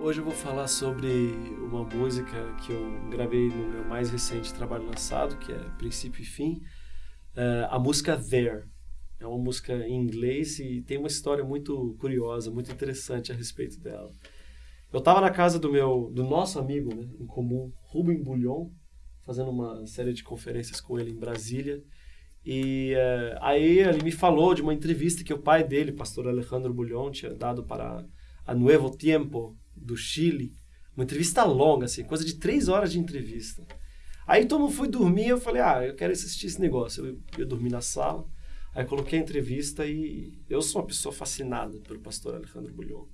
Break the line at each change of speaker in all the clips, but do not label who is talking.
Hoje eu vou falar sobre uma música que eu gravei no meu mais recente trabalho lançado, que é Princípio e Fim. Uh, a música There. É uma música em inglês e tem uma história muito curiosa, muito interessante a respeito dela. Eu estava na casa do meu, do nosso amigo né, em comum, Rubem Bullion, fazendo uma série de conferências com ele em Brasília. E uh, aí ele me falou de uma entrevista que o pai dele, pastor Alejandro Bullion, tinha dado para a Nuevo Tiempo, do Chile. Uma entrevista longa, assim, coisa de três horas de entrevista. Aí todo fui dormir, eu falei, ah, eu quero assistir esse negócio. Eu ia dormir na sala, aí coloquei a entrevista e eu sou uma pessoa fascinada pelo pastor Alejandro Bulhon.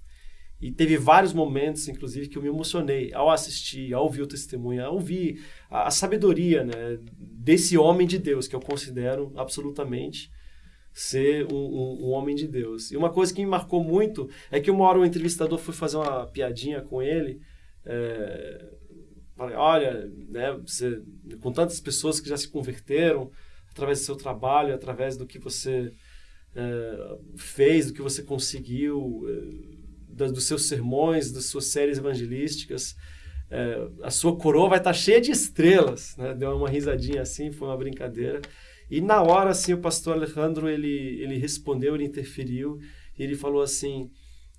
E teve vários momentos, inclusive, que eu me emocionei ao assistir, ao ouvir o testemunho, ao ouvir a, a sabedoria né, desse homem de Deus, que eu considero absolutamente ser um, um, um, homem de Deus. E uma coisa que me marcou muito é que uma hora o entrevistador foi fazer uma piadinha com ele. É, olha, né, você, com tantas pessoas que já se converteram através do seu trabalho, através do que você é, fez, do que você conseguiu, é, dos seus sermões, das suas séries evangelísticas, é, a sua coroa vai estar cheia de estrelas. Né? Deu uma risadinha assim, foi uma brincadeira. E na hora, assim, o pastor Alejandro, ele, ele respondeu, ele interferiu, e ele falou assim,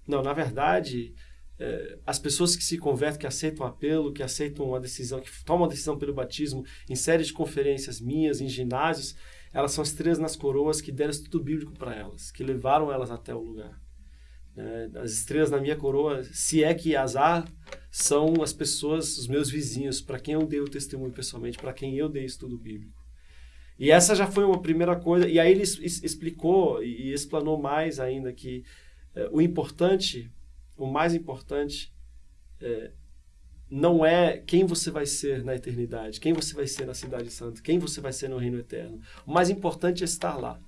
não, na verdade, é, as pessoas que se convertem, que aceitam o apelo, que aceitam uma decisão, que tomam uma decisão pelo batismo, em séries de conferências minhas, em ginásios, elas são estrelas nas coroas que deram estudo bíblico para elas, que levaram elas até o lugar. É, as estrelas na minha coroa, se é que azar, são as pessoas, os meus vizinhos, para quem eu dei o testemunho pessoalmente, para quem eu dei estudo bíblico. E essa já foi uma primeira coisa. E aí ele explicou e explanou mais ainda que é, o importante, o mais importante, é, não é quem você vai ser na eternidade, quem você vai ser na Cidade Santa, quem você vai ser no Reino Eterno. O mais importante é estar lá.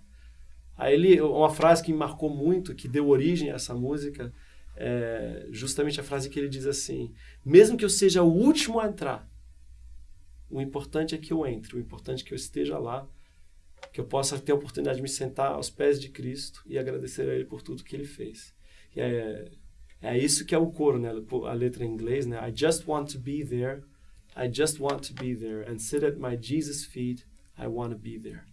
Aí ele, uma frase que me marcou muito, que deu origem a essa música, é justamente a frase que ele diz assim: Mesmo que eu seja o último a entrar, o importante é que eu entre, o importante é que eu esteja lá, que eu possa ter a oportunidade de me sentar aos pés de Cristo e agradecer a Ele por tudo que Ele fez. E é, é isso que é o coro, né? A letra em inglês, né? I just want to be there. I just want to be there and sit at my Jesus' feet. I want to be there.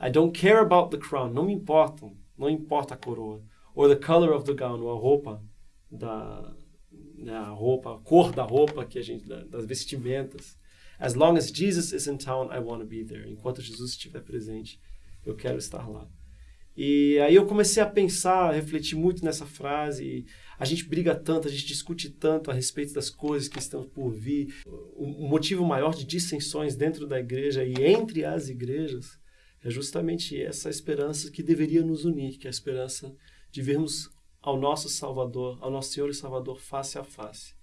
I don't care about the crown. Não me importam. Não importa a coroa. Or the color of the gown, ou a roupa da né, roupa, a cor da roupa que a gente das vestimentas. As long as Jesus is in town, I want to be there. Enquanto Jesus estiver presente, eu quero estar lá. E aí eu comecei a pensar, a refletir muito nessa frase. a gente briga tanto, a gente discute tanto a respeito das coisas que estão por vir. O motivo maior de dissensões dentro da igreja e entre as igrejas é justamente essa esperança que deveria nos unir, que é a esperança de vermos ao nosso Salvador, ao nosso Senhor e Salvador face a face.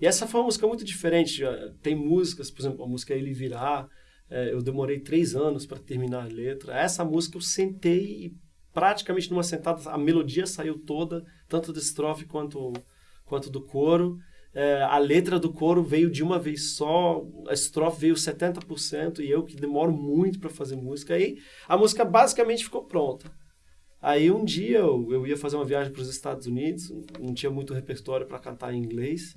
E essa foi uma música muito diferente. Tem músicas, por exemplo, a música Ele Virá, é, eu demorei três anos para terminar a letra. Essa música eu sentei e praticamente numa sentada a melodia saiu toda, tanto da estrofe quanto, quanto do coro. É, a letra do coro veio de uma vez só, a estrofe veio 70% e eu que demoro muito para fazer música. Aí a música basicamente ficou pronta. Aí um dia eu, eu ia fazer uma viagem para os Estados Unidos, não tinha muito repertório para cantar em inglês.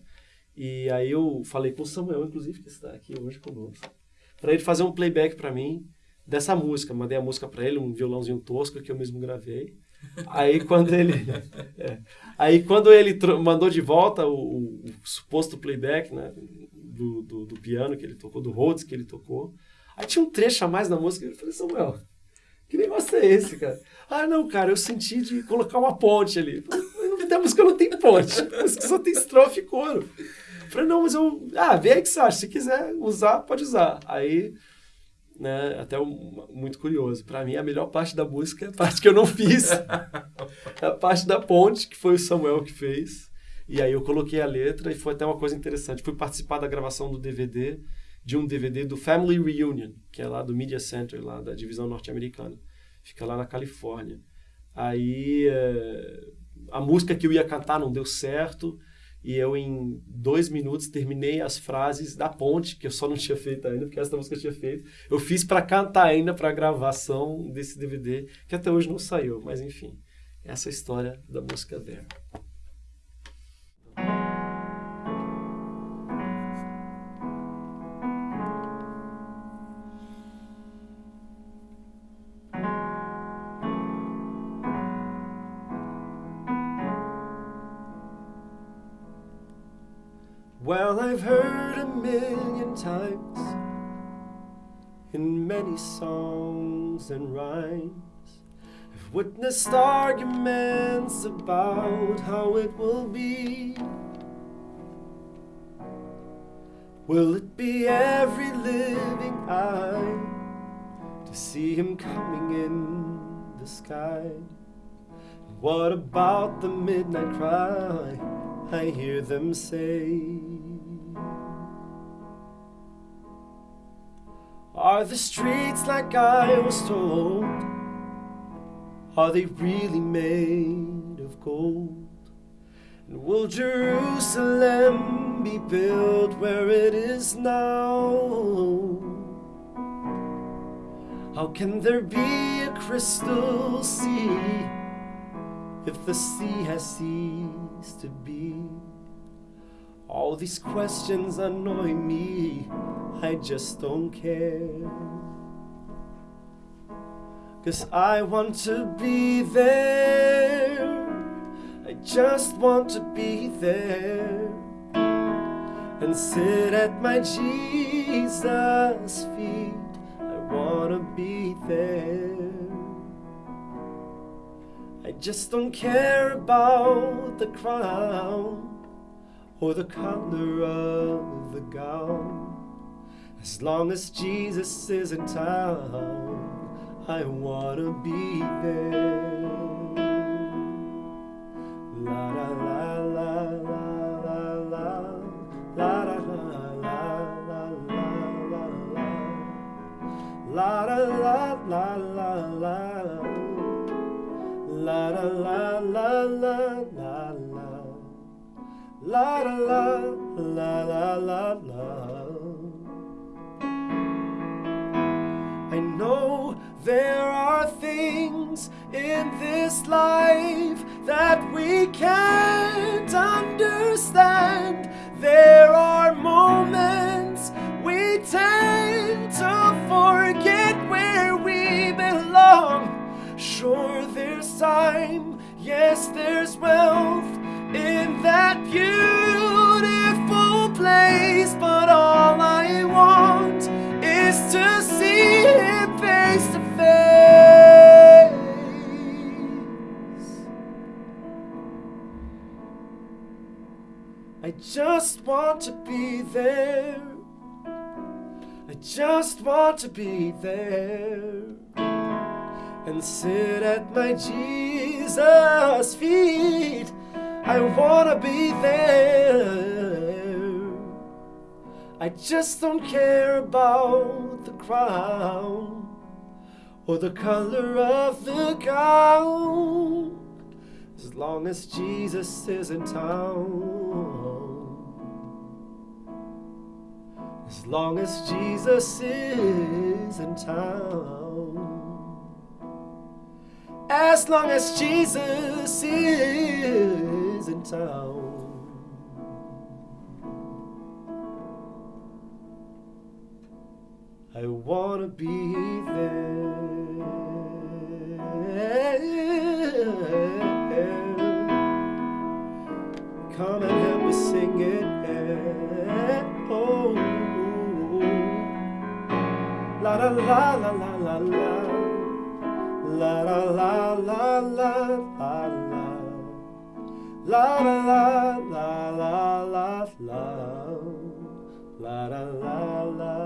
E aí eu falei com o Samuel, inclusive, que está aqui hoje conosco, para ele fazer um playback para mim dessa música. Mandei a música para ele, um violãozinho tosco que eu mesmo gravei. Aí quando ele, é, aí quando ele mandou de volta o, o, suposto playback, né, do, do, do, piano que ele tocou, do Rhodes que ele tocou, aí tinha um trecho a mais na música. Eu falei, Samuel, que negócio é esse, cara? Ah, não, cara, eu senti de colocar uma ponte ali. A música não tem ponte, a música só tem estrofe e coro. Falei, não, mas eu. Ah, vê aí que você acha. Se quiser usar, pode usar. Aí, né, até um, muito curioso. Para mim, a melhor parte da música é a parte que eu não fiz. a parte da ponte, que foi o Samuel que fez. E aí eu coloquei a letra e foi até uma coisa interessante. Fui participar da gravação do DVD, de um DVD do Family Reunion, que é lá do Media Center, lá da divisão norte-americana. Fica lá na Califórnia. Aí é, a música que eu ia cantar não deu certo e eu, em dois minutos, terminei as frases da ponte, que eu só não tinha feito ainda, porque essa música eu tinha feito. Eu fiz para cantar ainda para a gravação desse DVD, que até hoje não saiu, mas enfim, essa é a história da música There. I've heard a million times in many songs and rhymes. I've witnessed arguments about how it will be. Will it be every living eye to see him coming in the sky? What about the midnight cry? I hear them say. Are the streets like I was told? Are they really made of gold? And will Jerusalem be built where it is now? How can there be a crystal sea if the sea has ceased to be? All these questions annoy me, I just don't care. Cause I want to be there. I just want to be there and sit at my Jesus' feet. I want to be there. I just don't care about the crown or the color of the gown. As long as Jesus is in town, I want to be there. La la la la la la la la la la la la la la la la la La la la la la la la La la la know there are things in this life that we can't understand. There are moments we tend to forget where we belong. Sure, there's time, yes, there's wealth in that beautiful place, but just want to be there. I just want to be there and sit at my Jesus' feet. I wanna be there. I just don't care about the crown or the color of the gown as long as Jesus is in town. As long as Jesus is in town. As long as Jesus is in town. I wanna be there. Come and la la la la la la la. La la la la la la la La la la la la la la La